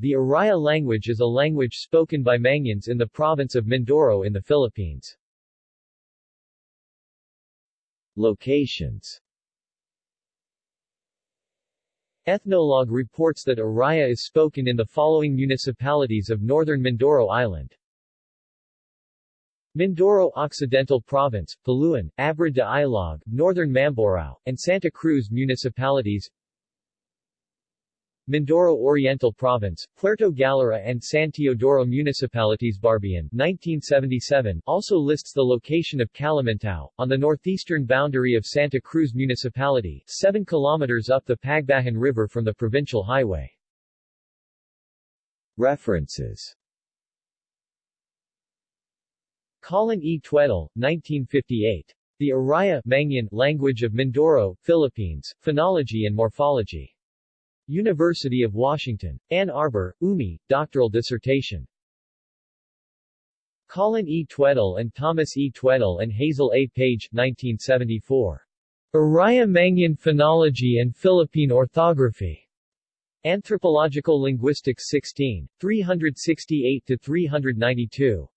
The Iraya language is a language spoken by Mangyans in the province of Mindoro in the Philippines. Locations Ethnologue reports that Iraya is spoken in the following municipalities of northern Mindoro Island. Mindoro Occidental Province, Paluan, Abra de Ilog, Northern Mamburao, and Santa Cruz municipalities Mindoro Oriental Province, Puerto Galera and San Teodoro municipalities Barbian 1977 also lists the location of Calimintao, on the northeastern boundary of Santa Cruz Municipality, 7 kilometers up the Pagbahan River from the provincial highway. References Colin E. Tweddell, 1958. The Iraya Mangyan Language of Mindoro, Philippines, Phonology and Morphology. University of Washington. Ann Arbor, UMI, doctoral dissertation. Colin E. Tweddell and Thomas E. Tweddell and Hazel A. Page, 1974. Iraya Mangyan Phonology and Philippine Orthography. Anthropological Linguistics 16, 368-392.